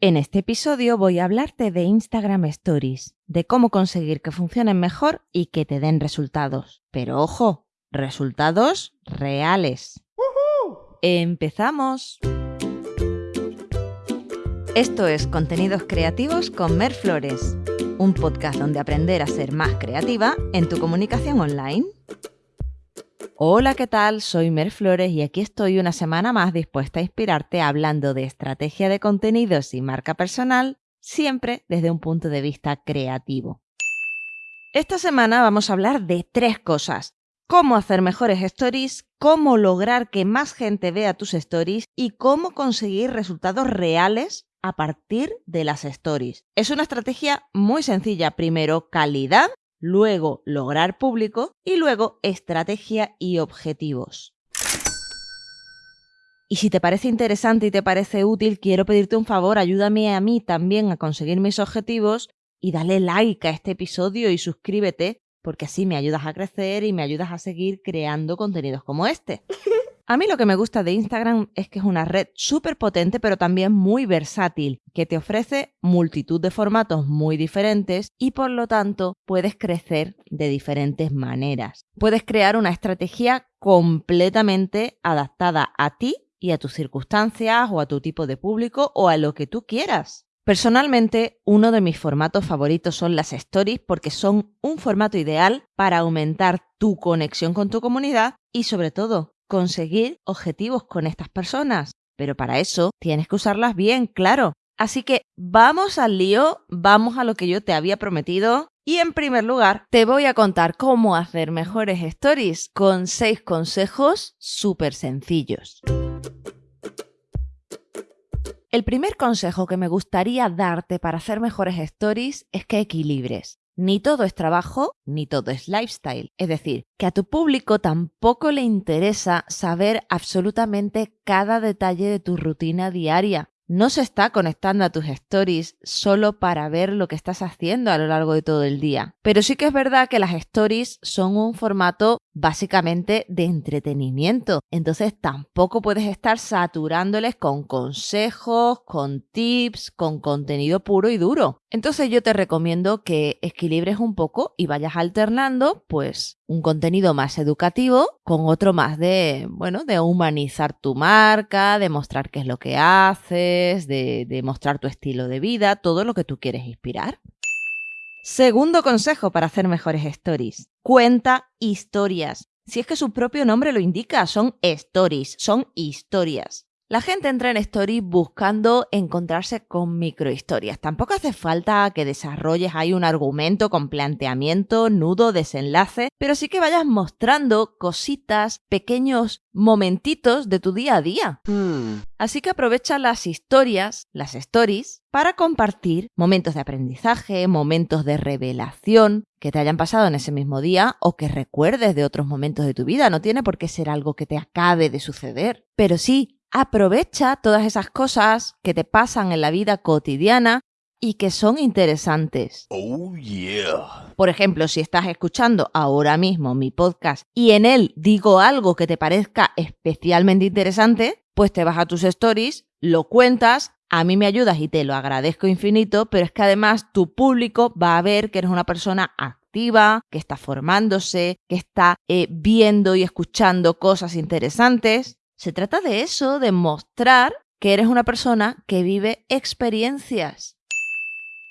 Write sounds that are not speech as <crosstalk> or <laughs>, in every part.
En este episodio voy a hablarte de Instagram Stories, de cómo conseguir que funcionen mejor y que te den resultados. Pero ojo, resultados reales. ¡Empezamos! Esto es Contenidos Creativos con Mer Flores, un podcast donde aprender a ser más creativa en tu comunicación online. Hola, ¿qué tal? Soy Mer Flores y aquí estoy una semana más dispuesta a inspirarte hablando de estrategia de contenidos y marca personal, siempre desde un punto de vista creativo. Esta semana vamos a hablar de tres cosas. Cómo hacer mejores stories, cómo lograr que más gente vea tus stories y cómo conseguir resultados reales a partir de las stories. Es una estrategia muy sencilla. Primero, calidad luego lograr público y luego estrategia y objetivos. Y si te parece interesante y te parece útil, quiero pedirte un favor, ayúdame a mí también a conseguir mis objetivos y dale like a este episodio y suscríbete, porque así me ayudas a crecer y me ayudas a seguir creando contenidos como este. <laughs> A mí lo que me gusta de Instagram es que es una red súper potente pero también muy versátil, que te ofrece multitud de formatos muy diferentes y por lo tanto puedes crecer de diferentes maneras. Puedes crear una estrategia completamente adaptada a ti y a tus circunstancias o a tu tipo de público o a lo que tú quieras. Personalmente, uno de mis formatos favoritos son las stories porque son un formato ideal para aumentar tu conexión con tu comunidad y sobre todo conseguir objetivos con estas personas. Pero para eso tienes que usarlas bien, claro. Así que vamos al lío, vamos a lo que yo te había prometido. Y en primer lugar, te voy a contar cómo hacer mejores stories con seis consejos súper sencillos. El primer consejo que me gustaría darte para hacer mejores stories es que equilibres. Ni todo es trabajo, ni todo es lifestyle. Es decir, que a tu público tampoco le interesa saber absolutamente cada detalle de tu rutina diaria no se está conectando a tus stories solo para ver lo que estás haciendo a lo largo de todo el día. Pero sí que es verdad que las stories son un formato básicamente de entretenimiento. Entonces tampoco puedes estar saturándoles con consejos, con tips, con contenido puro y duro. Entonces yo te recomiendo que equilibres un poco y vayas alternando pues un contenido más educativo con otro más de, bueno, de humanizar tu marca, de mostrar qué es lo que haces, de, de mostrar tu estilo de vida, todo lo que tú quieres inspirar. Segundo consejo para hacer mejores stories. Cuenta historias. Si es que su propio nombre lo indica, son stories, son historias. La gente entra en Story buscando encontrarse con microhistorias. Tampoco hace falta que desarrolles ahí un argumento con planteamiento, nudo, desenlace, pero sí que vayas mostrando cositas, pequeños momentitos de tu día a día. Hmm. Así que aprovecha las historias, las stories, para compartir momentos de aprendizaje, momentos de revelación que te hayan pasado en ese mismo día o que recuerdes de otros momentos de tu vida. No tiene por qué ser algo que te acabe de suceder, pero sí Aprovecha todas esas cosas que te pasan en la vida cotidiana y que son interesantes. Oh, yeah. Por ejemplo, si estás escuchando ahora mismo mi podcast y en él digo algo que te parezca especialmente interesante, pues te vas a tus stories, lo cuentas, a mí me ayudas y te lo agradezco infinito, pero es que además tu público va a ver que eres una persona activa, que está formándose, que está eh, viendo y escuchando cosas interesantes se trata de eso, de mostrar que eres una persona que vive experiencias.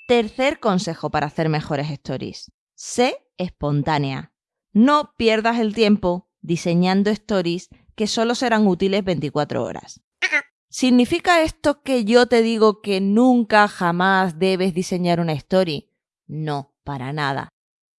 Tercer consejo para hacer mejores stories. Sé espontánea. No pierdas el tiempo diseñando stories que solo serán útiles 24 horas. ¿Significa esto que yo te digo que nunca jamás debes diseñar una story? No, para nada.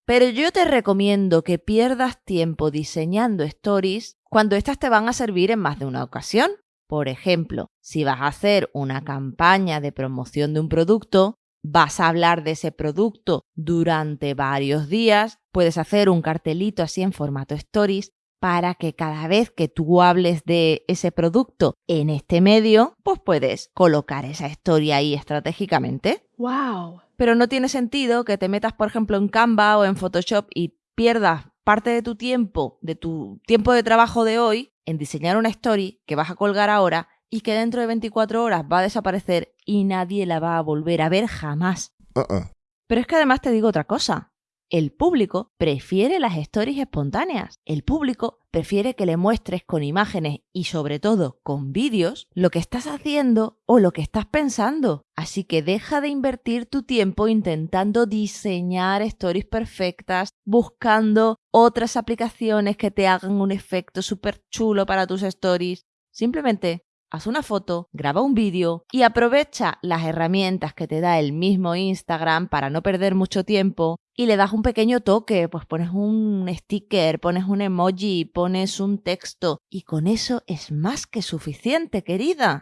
Pero yo te recomiendo que pierdas tiempo diseñando stories cuando éstas te van a servir en más de una ocasión. Por ejemplo, si vas a hacer una campaña de promoción de un producto, vas a hablar de ese producto durante varios días, puedes hacer un cartelito así en formato stories para que cada vez que tú hables de ese producto en este medio, pues puedes colocar esa historia ahí estratégicamente. ¡Wow! Pero no tiene sentido que te metas, por ejemplo, en Canva o en Photoshop y pierdas parte de tu tiempo, de tu tiempo de trabajo de hoy, en diseñar una story que vas a colgar ahora y que dentro de 24 horas va a desaparecer y nadie la va a volver a ver jamás. Uh-uh. Pero es que además te digo otra cosa. El público prefiere las stories espontáneas. El público prefiere que le muestres con imágenes y sobre todo con vídeos lo que estás haciendo o lo que estás pensando. Así que deja de invertir tu tiempo intentando diseñar stories perfectas, buscando otras aplicaciones que te hagan un efecto súper chulo para tus stories. Simplemente haz una foto, graba un vídeo y aprovecha las herramientas que te da el mismo Instagram para no perder mucho tiempo y le das un pequeño toque, pues pones un sticker, pones un emoji, pones un texto y con eso es más que suficiente, querida.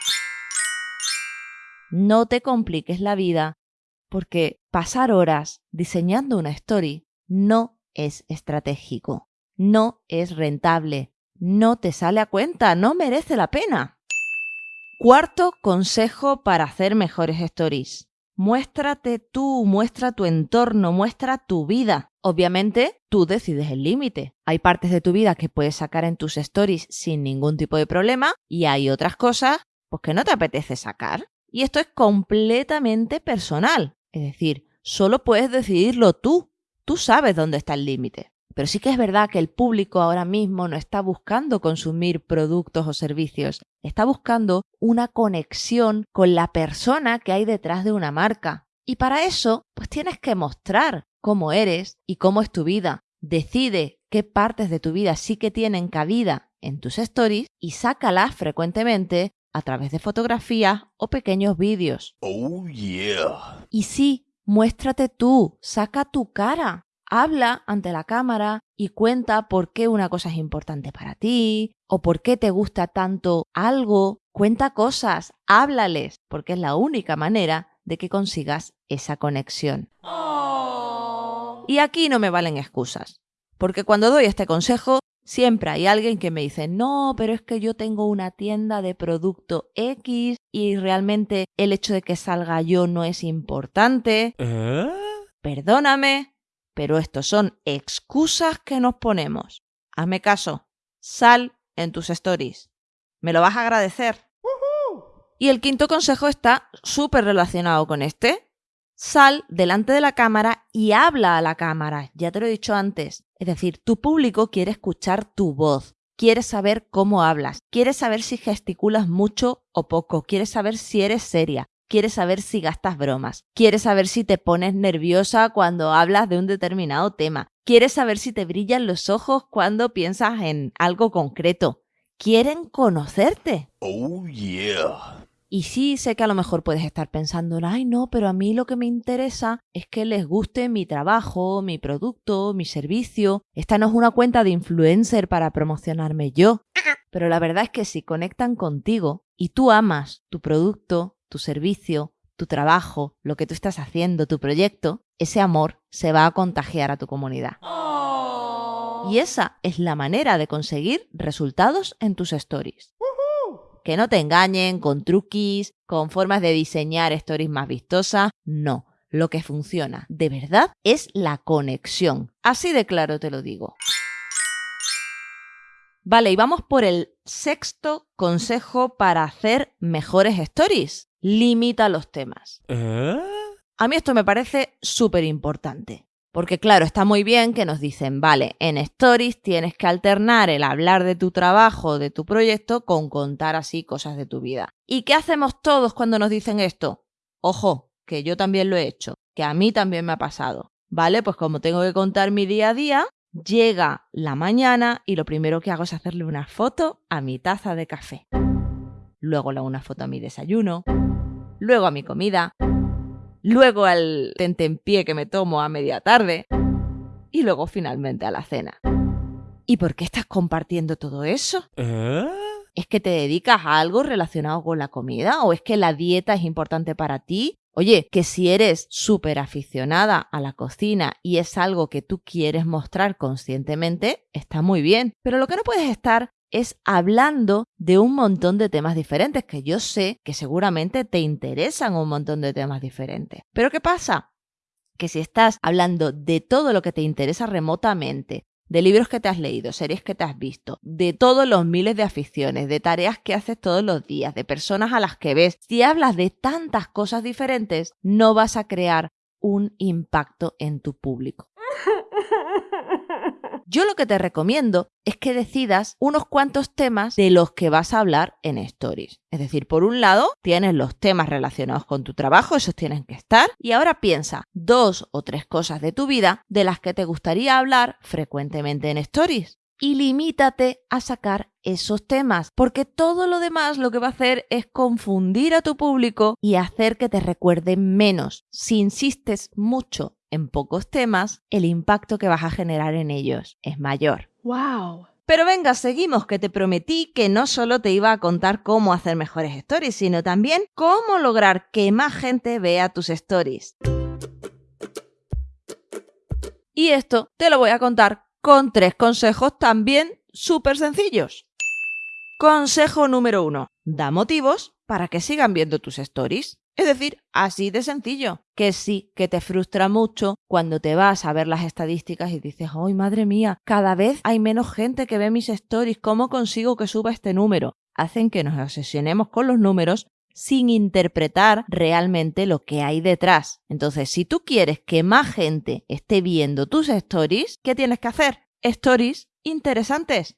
No te compliques la vida porque pasar horas diseñando una story no es estratégico, no es rentable, no te sale a cuenta, no merece la pena. Cuarto consejo para hacer mejores stories. Muéstrate tú, muestra tu entorno, muestra tu vida. Obviamente, tú decides el límite. Hay partes de tu vida que puedes sacar en tus stories sin ningún tipo de problema y hay otras cosas pues, que no te apetece sacar. Y esto es completamente personal. Es decir, solo puedes decidirlo tú. Tú sabes dónde está el límite. Pero sí que es verdad que el público ahora mismo no está buscando consumir productos o servicios, está buscando una conexión con la persona que hay detrás de una marca. Y para eso, pues tienes que mostrar cómo eres y cómo es tu vida. Decide qué partes de tu vida sí que tienen cabida en tus stories y sácalas frecuentemente a través de fotografías o pequeños vídeos. Oh, yeah. Y sí, muéstrate tú, saca tu cara habla ante la cámara y cuenta por qué una cosa es importante para ti o por qué te gusta tanto algo. Cuenta cosas, háblales, porque es la única manera de que consigas esa conexión. Y aquí no me valen excusas, porque cuando doy este consejo, siempre hay alguien que me dice, no, pero es que yo tengo una tienda de producto X y realmente el hecho de que salga yo no es importante. ¿Eh? Perdóname, pero estos son excusas que nos ponemos. Hazme caso, sal en tus stories. ¿Me lo vas a agradecer? Y el quinto consejo está súper relacionado con este. Sal delante de la cámara y habla a la cámara. Ya te lo he dicho antes. Es decir, tu público quiere escuchar tu voz. Quiere saber cómo hablas. Quiere saber si gesticulas mucho o poco. Quiere saber si eres seria quiere saber si gastas bromas, quiere saber si te pones nerviosa cuando hablas de un determinado tema, quiere saber si te brillan los ojos cuando piensas en algo concreto. Quieren conocerte. Oh, yeah. Y sí, sé que a lo mejor puedes estar pensando, ay no, pero a mí lo que me interesa es que les guste mi trabajo, mi producto, mi servicio. Esta no es una cuenta de influencer para promocionarme yo. <laughs> Pero la verdad es que si conectan contigo y tú amas tu producto, tu servicio, tu trabajo, lo que tú estás haciendo, tu proyecto, ese amor se va a contagiar a tu comunidad. Y esa es la manera de conseguir resultados en tus stories. Que no te engañen con truquis, con formas de diseñar stories más vistosas. No, lo que funciona de verdad es la conexión. Así de claro te lo digo. Vale, y vamos por el sexto consejo para hacer mejores stories limita los temas. ¿Eh? A mí esto me parece súper importante. Porque claro, está muy bien que nos dicen, vale, en Stories tienes que alternar el hablar de tu trabajo, de tu proyecto, con contar así cosas de tu vida. ¿Y qué hacemos todos cuando nos dicen esto? Ojo, que yo también lo he hecho, que a mí también me ha pasado. Vale, pues como tengo que contar mi día a día, llega la mañana y lo primero que hago es hacerle una foto a mi taza de café. Luego le hago una foto a mi desayuno, luego a mi comida, luego al tentempié que me tomo a media tarde y luego finalmente a la cena. ¿Y por qué estás compartiendo todo eso? ¿Eh? ¿Es que te dedicas a algo relacionado con la comida? ¿O es que la dieta es importante para ti? Oye, que si eres súper aficionada a la cocina y es algo que tú quieres mostrar conscientemente, está muy bien. Pero lo que no puedes estar es hablando de un montón de temas diferentes, que yo sé que seguramente te interesan un montón de temas diferentes. Pero ¿qué pasa? Que si estás hablando de todo lo que te interesa remotamente, de libros que te has leído, series que te has visto, de todos los miles de aficiones, de tareas que haces todos los días, de personas a las que ves, si hablas de tantas cosas diferentes, no vas a crear un impacto en tu público. <laughs> Yo lo que te recomiendo es que decidas unos cuantos temas de los que vas a hablar en Stories. Es decir, por un lado, tienes los temas relacionados con tu trabajo, esos tienen que estar. Y ahora piensa dos o tres cosas de tu vida de las que te gustaría hablar frecuentemente en Stories y limítate a sacar esos temas, porque todo lo demás lo que va a hacer es confundir a tu público y hacer que te recuerden menos. Si insistes mucho en pocos temas, el impacto que vas a generar en ellos es mayor. ¡Wow! Pero venga, seguimos, que te prometí que no solo te iba a contar cómo hacer mejores stories, sino también cómo lograr que más gente vea tus stories. Y esto te lo voy a contar con tres consejos también súper sencillos. Consejo número uno. Da motivos para que sigan viendo tus stories. Es decir, así de sencillo, que sí, que te frustra mucho cuando te vas a ver las estadísticas y dices, ¡ay, madre mía! Cada vez hay menos gente que ve mis stories, ¿cómo consigo que suba este número? Hacen que nos obsesionemos con los números sin interpretar realmente lo que hay detrás. Entonces, si tú quieres que más gente esté viendo tus stories, ¿qué tienes que hacer? Stories interesantes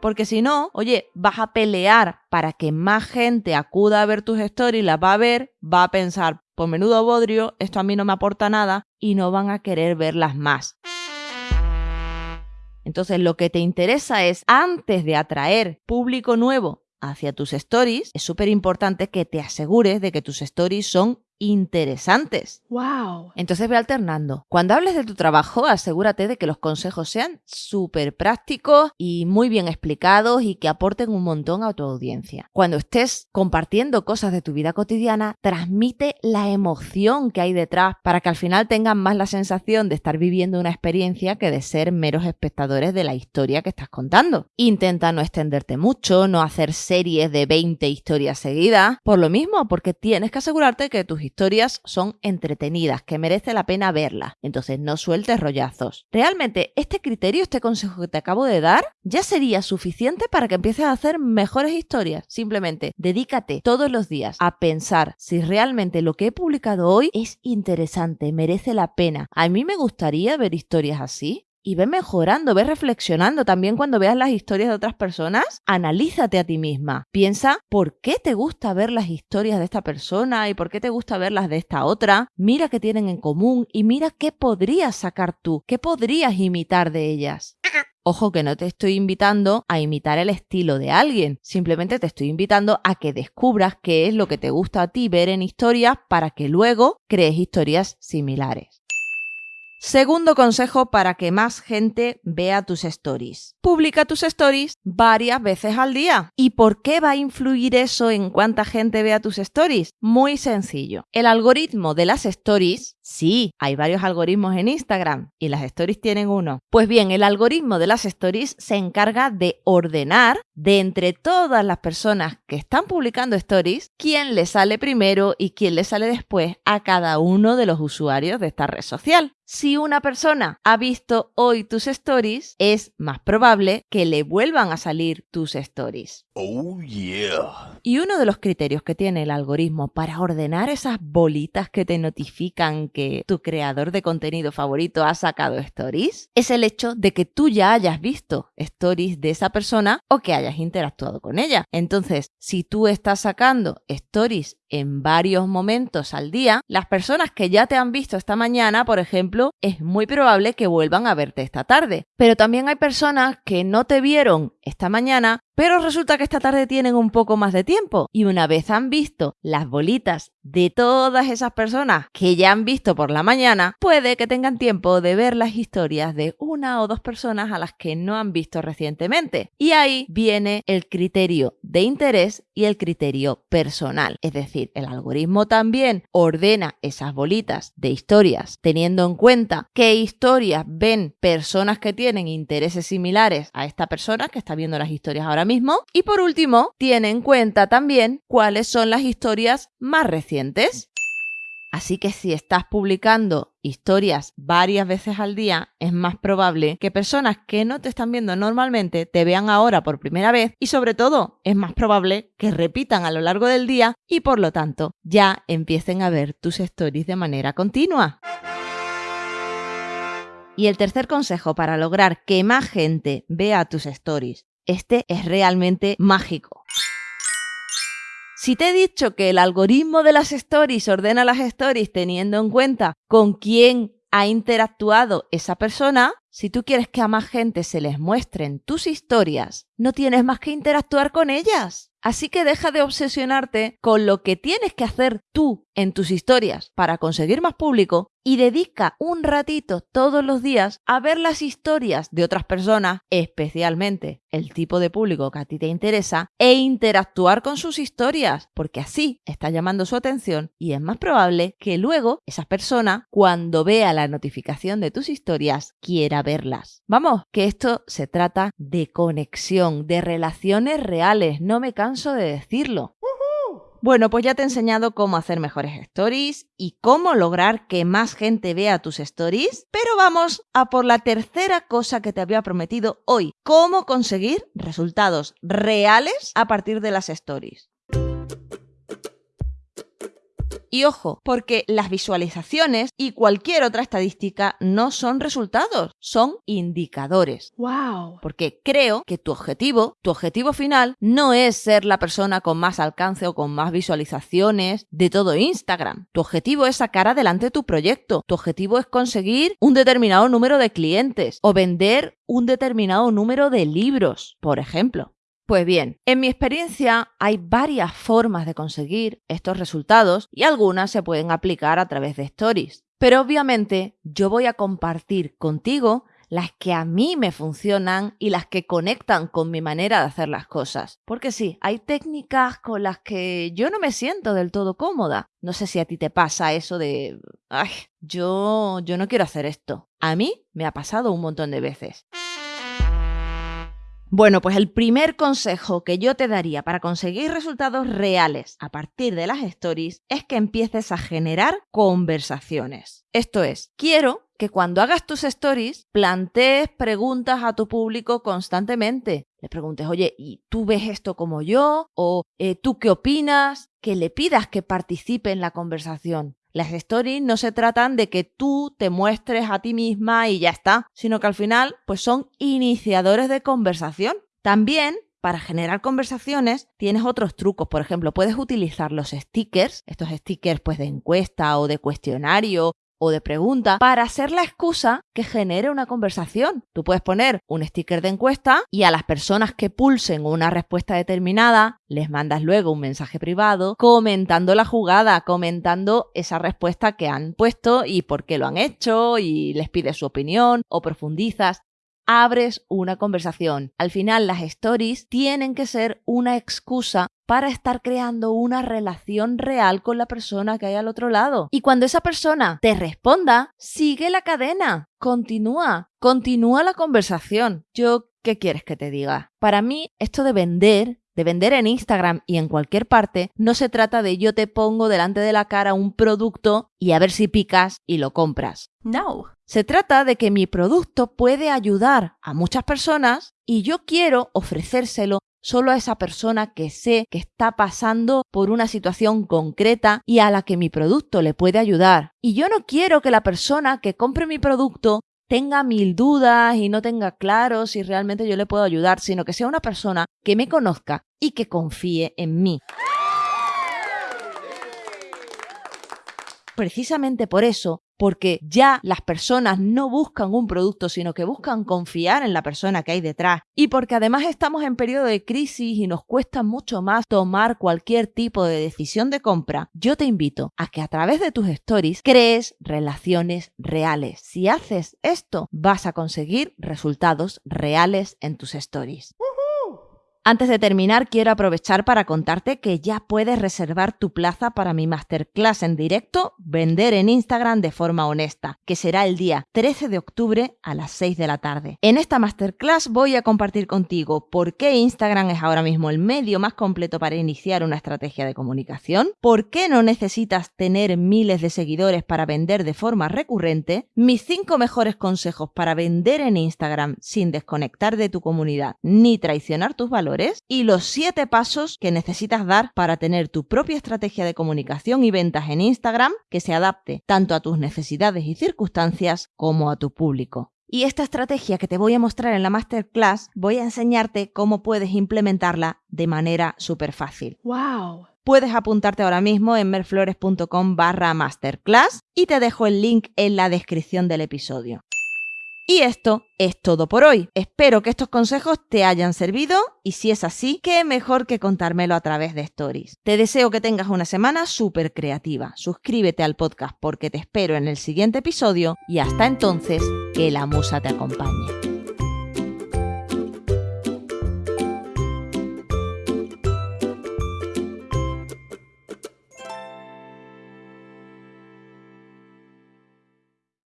porque si no, oye, vas a pelear para que más gente acuda a ver tus stories, las va a ver, va a pensar, por menudo bodrio, esto a mí no me aporta nada y no van a querer verlas más. Entonces lo que te interesa es, antes de atraer público nuevo hacia tus stories, es súper importante que te asegures de que tus stories son interesantes. ¡Wow! Entonces ve alternando. Cuando hables de tu trabajo, asegúrate de que los consejos sean súper prácticos y muy bien explicados y que aporten un montón a tu audiencia. Cuando estés compartiendo cosas de tu vida cotidiana, transmite la emoción que hay detrás para que al final tengan más la sensación de estar viviendo una experiencia que de ser meros espectadores de la historia que estás contando. Intenta no extenderte mucho, no hacer series de 20 historias seguidas, por lo mismo, porque tienes que asegurarte que tus historias son entretenidas, que merece la pena verlas. Entonces no sueltes rollazos. Realmente, este criterio, este consejo que te acabo de dar, ya sería suficiente para que empieces a hacer mejores historias. Simplemente dedícate todos los días a pensar si realmente lo que he publicado hoy es interesante, merece la pena. A mí me gustaría ver historias así y ve mejorando, ve reflexionando. También cuando veas las historias de otras personas, analízate a ti misma. Piensa por qué te gusta ver las historias de esta persona y por qué te gusta ver las de esta otra. Mira qué tienen en común y mira qué podrías sacar tú, qué podrías imitar de ellas. Ojo que no te estoy invitando a imitar el estilo de alguien, simplemente te estoy invitando a que descubras qué es lo que te gusta a ti ver en historias para que luego crees historias similares. Segundo consejo para que más gente vea tus stories. Publica tus stories varias veces al día. ¿Y por qué va a influir eso en cuánta gente vea tus stories? Muy sencillo. El algoritmo de las stories, sí, hay varios algoritmos en Instagram y las stories tienen uno. Pues bien, el algoritmo de las stories se encarga de ordenar de entre todas las personas que están publicando stories quién le sale primero y quién le sale después a cada uno de los usuarios de esta red social. Si una persona ha visto hoy tus stories, es más probable que le vuelvan a salir tus stories. Oh yeah. Y uno de los criterios que tiene el algoritmo para ordenar esas bolitas que te notifican que tu creador de contenido favorito ha sacado stories es el hecho de que tú ya hayas visto stories de esa persona o que hayas interactuado con ella. Entonces, si tú estás sacando stories en varios momentos al día, las personas que ya te han visto esta mañana, por ejemplo, es muy probable que vuelvan a verte esta tarde. Pero también hay personas que no te vieron esta mañana, pero resulta que esta tarde tienen un poco más de tiempo y una vez han visto las bolitas de todas esas personas que ya han visto por la mañana, puede que tengan tiempo de ver las historias de una o dos personas a las que no han visto recientemente. Y ahí viene el criterio de interés y el criterio personal. Es decir, el algoritmo también ordena esas bolitas de historias teniendo en cuenta qué historias ven personas que tienen intereses similares a esta persona que está viendo las historias ahora mismo. Y por último, tiene en cuenta también cuáles son las historias más recientes. Así que si estás publicando historias varias veces al día, es más probable que personas que no te están viendo normalmente te vean ahora por primera vez y sobre todo es más probable que repitan a lo largo del día y por lo tanto ya empiecen a ver tus stories de manera continua. Y el tercer consejo para lograr que más gente vea tus stories, este es realmente mágico. Si te he dicho que el algoritmo de las stories ordena las stories teniendo en cuenta con quién ha interactuado esa persona, si tú quieres que a más gente se les muestren tus historias, no tienes más que interactuar con ellas. Así que deja de obsesionarte con lo que tienes que hacer tú en tus historias para conseguir más público y dedica un ratito todos los días a ver las historias de otras personas, especialmente el tipo de público que a ti te interesa, e interactuar con sus historias, porque así está llamando su atención y es más probable que luego esa persona, cuando vea la notificación de tus historias, quiera verlas. Vamos, que esto se trata de conexión, de relaciones reales, no me canso de decirlo. Bueno, pues ya te he enseñado cómo hacer mejores stories y cómo lograr que más gente vea tus stories, pero vamos a por la tercera cosa que te había prometido hoy, cómo conseguir resultados reales a partir de las stories. Y ojo, porque las visualizaciones y cualquier otra estadística no son resultados, son indicadores. Wow. Porque creo que tu objetivo, tu objetivo final, no es ser la persona con más alcance o con más visualizaciones de todo Instagram. Tu objetivo es sacar adelante tu proyecto. Tu objetivo es conseguir un determinado número de clientes o vender un determinado número de libros, por ejemplo. Pues bien, en mi experiencia hay varias formas de conseguir estos resultados y algunas se pueden aplicar a través de stories. Pero obviamente yo voy a compartir contigo las que a mí me funcionan y las que conectan con mi manera de hacer las cosas. Porque sí, hay técnicas con las que yo no me siento del todo cómoda. No sé si a ti te pasa eso de, ay, yo, yo no quiero hacer esto. A mí me ha pasado un montón de veces. Bueno, pues el primer consejo que yo te daría para conseguir resultados reales a partir de las stories es que empieces a generar conversaciones. Esto es, quiero que cuando hagas tus stories plantees preguntas a tu público constantemente. Le preguntes, oye, ¿y tú ves esto como yo? ¿O eh, tú qué opinas? Que le pidas que participe en la conversación. Las stories no se tratan de que tú te muestres a ti misma y ya está, sino que al final pues son iniciadores de conversación. También para generar conversaciones tienes otros trucos. Por ejemplo, puedes utilizar los stickers, estos stickers pues de encuesta o de cuestionario o de pregunta para ser la excusa que genere una conversación. Tú puedes poner un sticker de encuesta y a las personas que pulsen una respuesta determinada les mandas luego un mensaje privado comentando la jugada, comentando esa respuesta que han puesto y por qué lo han hecho y les pides su opinión o profundizas abres una conversación. Al final las stories tienen que ser una excusa para estar creando una relación real con la persona que hay al otro lado. Y cuando esa persona te responda, sigue la cadena, continúa, continúa la conversación. Yo, ¿qué quieres que te diga? Para mí, esto de vender de vender en Instagram y en cualquier parte, no se trata de yo te pongo delante de la cara un producto y a ver si picas y lo compras. No. Se trata de que mi producto puede ayudar a muchas personas y yo quiero ofrecérselo solo a esa persona que sé que está pasando por una situación concreta y a la que mi producto le puede ayudar. Y yo no quiero que la persona que compre mi producto tenga mil dudas y no tenga claro si realmente yo le puedo ayudar, sino que sea una persona que me conozca y que confíe en mí. Precisamente por eso porque ya las personas no buscan un producto, sino que buscan confiar en la persona que hay detrás. Y porque además estamos en periodo de crisis y nos cuesta mucho más tomar cualquier tipo de decisión de compra, yo te invito a que a través de tus stories crees relaciones reales. Si haces esto, vas a conseguir resultados reales en tus stories. Antes de terminar, quiero aprovechar para contarte que ya puedes reservar tu plaza para mi masterclass en directo Vender en Instagram de forma honesta, que será el día 13 de octubre a las 6 de la tarde. En esta masterclass voy a compartir contigo por qué Instagram es ahora mismo el medio más completo para iniciar una estrategia de comunicación, por qué no necesitas tener miles de seguidores para vender de forma recurrente, mis 5 mejores consejos para vender en Instagram sin desconectar de tu comunidad ni traicionar tus valores y los 7 pasos que necesitas dar para tener tu propia estrategia de comunicación y ventas en Instagram que se adapte tanto a tus necesidades y circunstancias como a tu público. Y esta estrategia que te voy a mostrar en la masterclass, voy a enseñarte cómo puedes implementarla de manera súper fácil. ¡Wow! Puedes apuntarte ahora mismo en merflores.com barra masterclass y te dejo el link en la descripción del episodio. Y esto es todo por hoy. Espero que estos consejos te hayan servido y si es así, qué mejor que contármelo a través de stories. Te deseo que tengas una semana súper creativa. Suscríbete al podcast porque te espero en el siguiente episodio y hasta entonces, que la musa te acompañe.